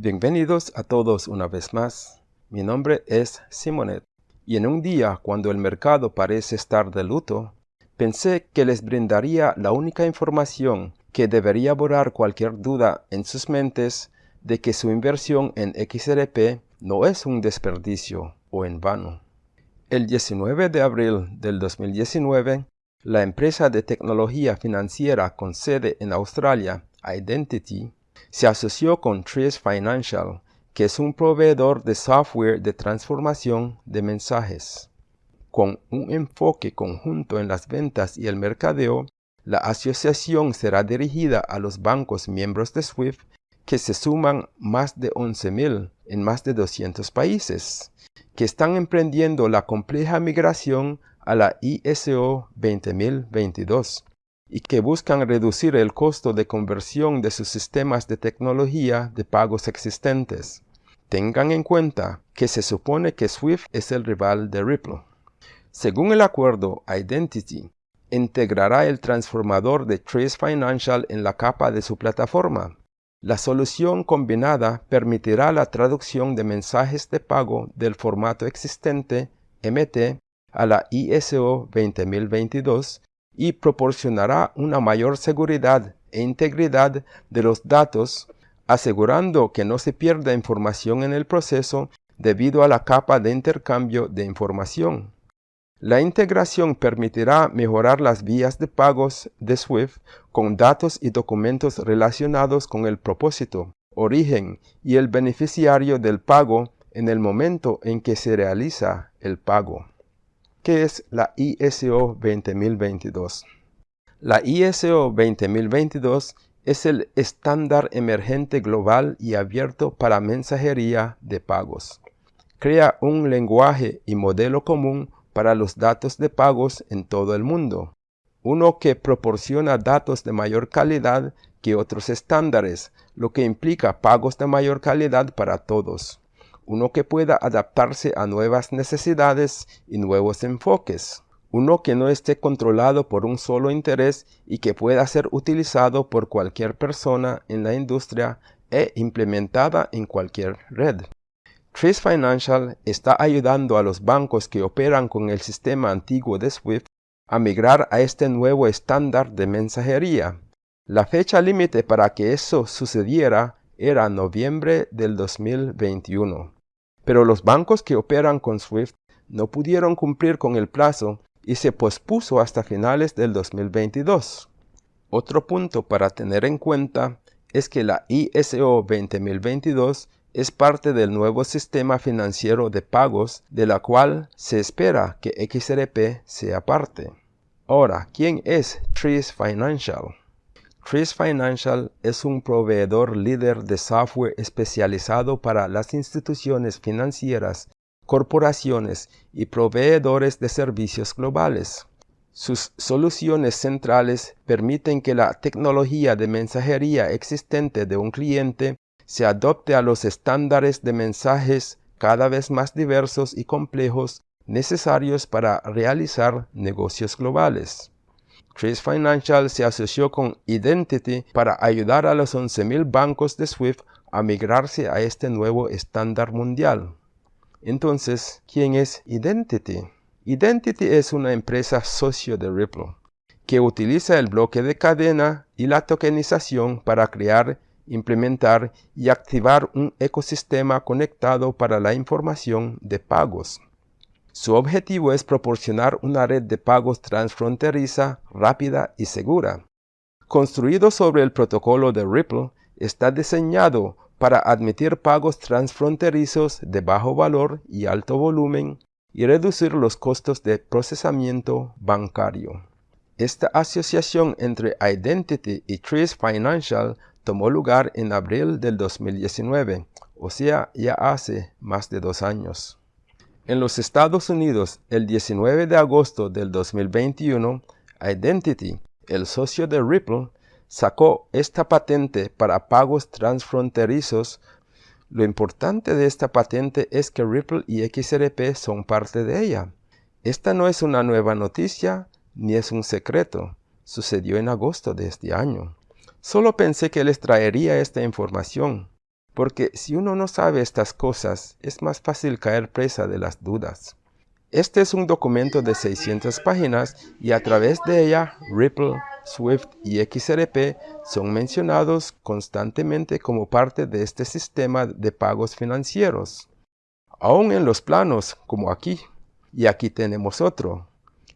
Bienvenidos a todos una vez más. Mi nombre es Simonet y en un día cuando el mercado parece estar de luto, pensé que les brindaría la única información que debería borrar cualquier duda en sus mentes de que su inversión en XRP no es un desperdicio o en vano. El 19 de abril del 2019, la empresa de tecnología financiera con sede en Australia, Identity, se asoció con Trace Financial, que es un proveedor de software de transformación de mensajes. Con un enfoque conjunto en las ventas y el mercadeo, la asociación será dirigida a los bancos miembros de SWIFT que se suman más de 11.000 en más de 200 países, que están emprendiendo la compleja migración a la ISO 20022 y que buscan reducir el costo de conversión de sus sistemas de tecnología de pagos existentes. Tengan en cuenta que se supone que Swift es el rival de Ripple. Según el acuerdo Identity, integrará el transformador de Trace Financial en la capa de su plataforma. La solución combinada permitirá la traducción de mensajes de pago del formato existente MT a la ISO 20022 y proporcionará una mayor seguridad e integridad de los datos, asegurando que no se pierda información en el proceso debido a la capa de intercambio de información. La integración permitirá mejorar las vías de pagos de SWIFT con datos y documentos relacionados con el propósito, origen y el beneficiario del pago en el momento en que se realiza el pago. ¿Qué es la ISO 20022? La ISO 20022 es el estándar emergente global y abierto para mensajería de pagos. Crea un lenguaje y modelo común para los datos de pagos en todo el mundo. Uno que proporciona datos de mayor calidad que otros estándares, lo que implica pagos de mayor calidad para todos uno que pueda adaptarse a nuevas necesidades y nuevos enfoques, uno que no esté controlado por un solo interés y que pueda ser utilizado por cualquier persona en la industria e implementada en cualquier red. Trace Financial está ayudando a los bancos que operan con el sistema antiguo de SWIFT a migrar a este nuevo estándar de mensajería. La fecha límite para que eso sucediera era noviembre del 2021 pero los bancos que operan con SWIFT no pudieron cumplir con el plazo y se pospuso hasta finales del 2022. Otro punto para tener en cuenta es que la ISO 20022 es parte del nuevo sistema financiero de pagos de la cual se espera que XRP sea parte. Ahora, ¿quién es Trees Financial? Trees Financial es un proveedor líder de software especializado para las instituciones financieras, corporaciones y proveedores de servicios globales. Sus soluciones centrales permiten que la tecnología de mensajería existente de un cliente se adopte a los estándares de mensajes cada vez más diversos y complejos necesarios para realizar negocios globales. Trace Financial se asoció con Identity para ayudar a los 11.000 bancos de SWIFT a migrarse a este nuevo estándar mundial. Entonces, ¿quién es Identity? Identity es una empresa socio de Ripple que utiliza el bloque de cadena y la tokenización para crear, implementar y activar un ecosistema conectado para la información de pagos. Su objetivo es proporcionar una red de pagos transfronteriza, rápida y segura. Construido sobre el protocolo de Ripple, está diseñado para admitir pagos transfronterizos de bajo valor y alto volumen y reducir los costos de procesamiento bancario. Esta asociación entre Identity y Trace Financial tomó lugar en abril del 2019, o sea, ya hace más de dos años. En los Estados Unidos, el 19 de agosto del 2021, Identity, el socio de Ripple, sacó esta patente para pagos transfronterizos. Lo importante de esta patente es que Ripple y XRP son parte de ella. Esta no es una nueva noticia ni es un secreto. Sucedió en agosto de este año. Solo pensé que les traería esta información. Porque si uno no sabe estas cosas, es más fácil caer presa de las dudas. Este es un documento de 600 páginas y a través de ella Ripple, Swift y XRP son mencionados constantemente como parte de este sistema de pagos financieros. Aún en los planos, como aquí. Y aquí tenemos otro.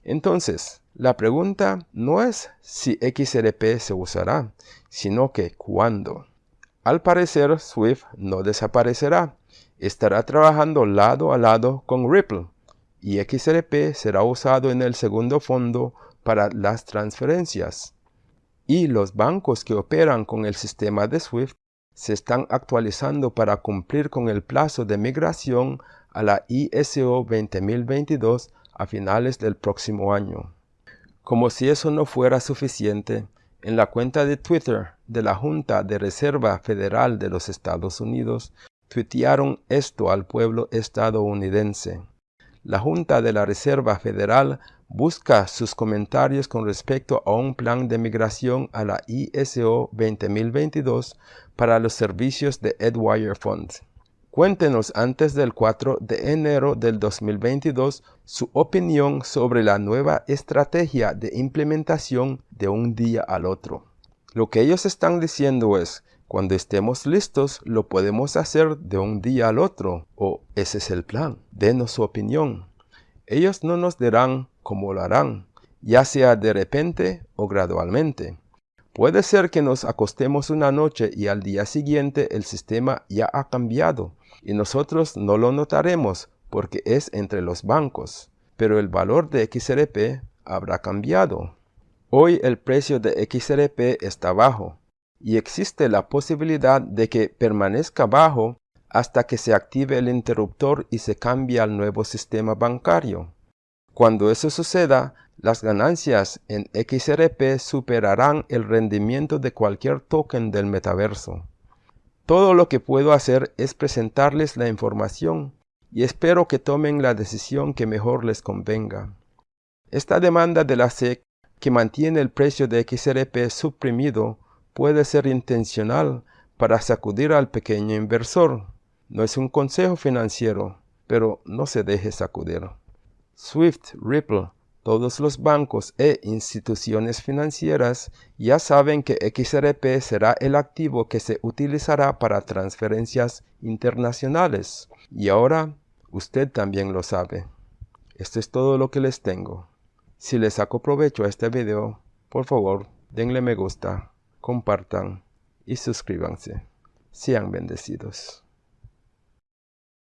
Entonces, la pregunta no es si XRP se usará, sino que cuándo. Al parecer, Swift no desaparecerá. Estará trabajando lado a lado con Ripple y XRP será usado en el segundo fondo para las transferencias. Y los bancos que operan con el sistema de SWIFT se están actualizando para cumplir con el plazo de migración a la ISO 20022 a finales del próximo año. Como si eso no fuera suficiente, en la cuenta de Twitter de la Junta de Reserva Federal de los Estados Unidos, tuitearon esto al pueblo estadounidense. La Junta de la Reserva Federal busca sus comentarios con respecto a un plan de migración a la ISO 20022 para los servicios de Edwire Fund. Cuéntenos antes del 4 de enero del 2022 su opinión sobre la nueva estrategia de implementación de un día al otro. Lo que ellos están diciendo es, cuando estemos listos lo podemos hacer de un día al otro, o ese es el plan, denos su opinión. Ellos no nos dirán cómo lo harán, ya sea de repente o gradualmente. Puede ser que nos acostemos una noche y al día siguiente el sistema ya ha cambiado y nosotros no lo notaremos porque es entre los bancos, pero el valor de XRP habrá cambiado. Hoy el precio de XRP está bajo y existe la posibilidad de que permanezca bajo hasta que se active el interruptor y se cambie al nuevo sistema bancario. Cuando eso suceda, las ganancias en XRP superarán el rendimiento de cualquier token del metaverso. Todo lo que puedo hacer es presentarles la información y espero que tomen la decisión que mejor les convenga. Esta demanda de la SEC que mantiene el precio de XRP suprimido puede ser intencional para sacudir al pequeño inversor. No es un consejo financiero, pero no se deje sacudir. Swift, Ripple, todos los bancos e instituciones financieras ya saben que XRP será el activo que se utilizará para transferencias internacionales. Y ahora usted también lo sabe. Esto es todo lo que les tengo. Si les saco provecho a este video, por favor, denle me gusta, compartan y suscríbanse. Sean bendecidos.